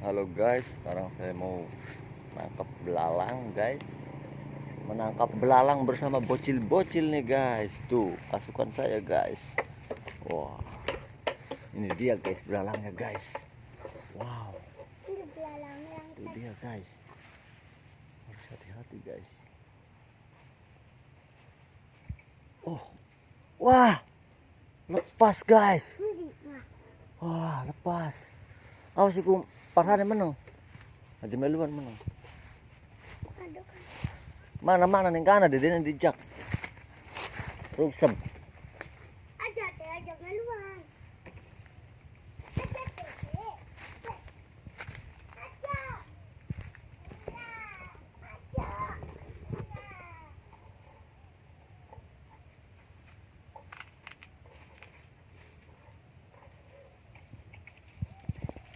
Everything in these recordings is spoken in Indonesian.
Halo guys, sekarang saya mau nangkap belalang guys. Menangkap belalang bersama bocil-bocil nih guys. Tuh, pasukan saya guys. Wah. Ini dia guys belalangnya guys. Wow, itu dia guys. Harus hati-hati guys. Oh. Wah. Lepas guys. Wah, lepas. Awas iku parane meno. Dadi meluan meno. Mana-mana ning kana dedene dijak. Rusem.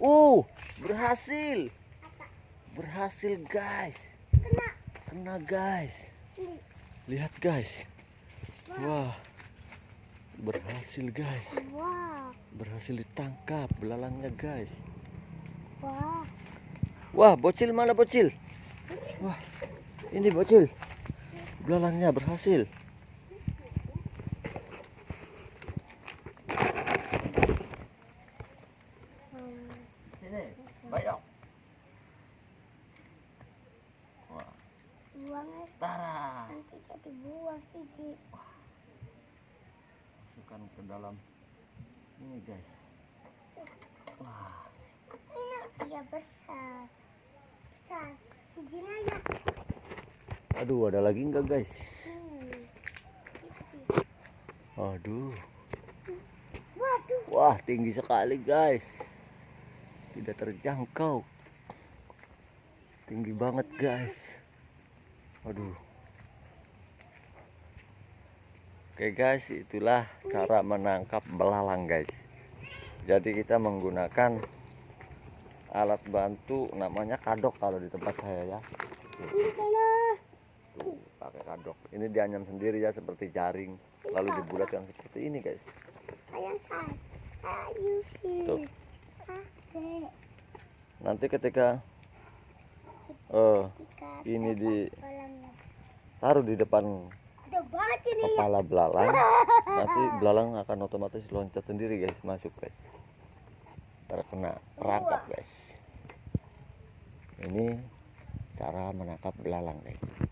Uh, berhasil. Berhasil, guys. Kena. Kena, guys. Lihat, guys. Wah. Berhasil, guys. Wah. Berhasil ditangkap belalangnya, guys. Wah. Wah, bocil mana bocil? Wah, ini bocil. Belalangnya berhasil. Buang es. tara. Nanti jadi buang sih, Ji. Masukkan ke dalam ini, guys. Wah, Ini dia besar. Besar. Begini aja. aduh, ada lagi enggak, guys? Hmm. Aduh. Waduh. Wah, tinggi sekali, guys. Tidak terjangkau. Tinggi banget, guys. Aduh. Oke, guys, itulah cara menangkap belalang, guys. Jadi kita menggunakan alat bantu namanya kadok kalau di tempat saya ya. Tuh, pakai kadok. Ini dianyam sendiri ya seperti jaring, lalu dibulatkan seperti ini, guys. Tuh. Nanti ketika Jika Ini di-. Taruh di depan kepala belalang. Nanti belalang akan otomatis loncat sendiri guys. Masuk guys. Terkena perangkap guys. Ini cara menangkap belalang guys